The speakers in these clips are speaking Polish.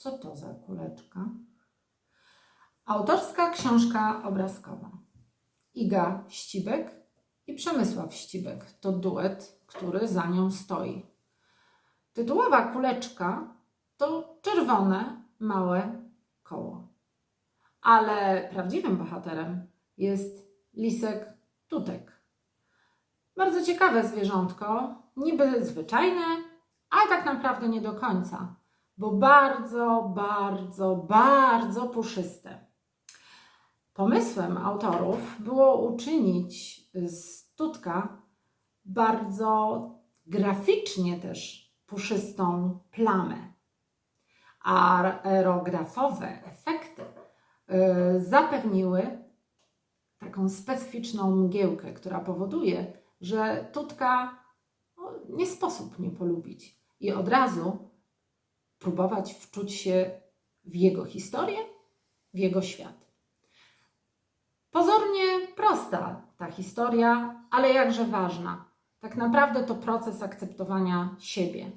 Co to za kuleczka? Autorska książka obrazkowa. Iga Ścibek i Przemysław Ścibek to duet, który za nią stoi. Tytułowa kuleczka to czerwone, małe koło. Ale prawdziwym bohaterem jest lisek tutek. Bardzo ciekawe zwierzątko, niby zwyczajne, ale tak naprawdę nie do końca, bo bardzo, bardzo, bardzo puszyste. Pomysłem autorów było uczynić z tutka bardzo graficznie też puszystą plamę. Aerografowe efekty y, zapewniły taką specyficzną mgiełkę, która powoduje, że tutka no, nie sposób nie polubić i od razu próbować wczuć się w jego historię, w jego świat. Pozornie prosta ta historia, ale jakże ważna. Tak naprawdę to proces akceptowania siebie.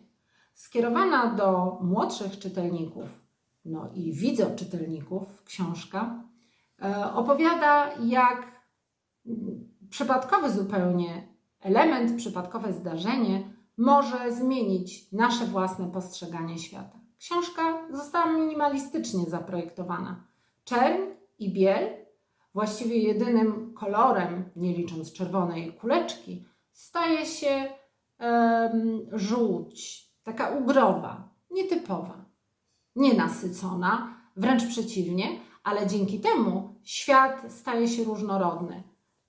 Skierowana do młodszych czytelników, no i widzoczytelników, książka e, opowiada, jak przypadkowy zupełnie element, przypadkowe zdarzenie może zmienić nasze własne postrzeganie świata. Książka została minimalistycznie zaprojektowana. Czerń i biel właściwie jedynym kolorem, nie licząc czerwonej kuleczki, staje się żółć, taka ugrowa, nietypowa, nienasycona, wręcz przeciwnie, ale dzięki temu świat staje się różnorodny.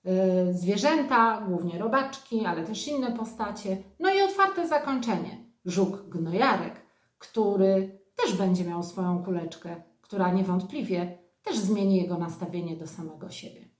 Yy, zwierzęta, głównie robaczki, ale też inne postacie, no i otwarte zakończenie. Żuk gnojarek, który też będzie miał swoją kuleczkę, która niewątpliwie też zmieni jego nastawienie do samego siebie.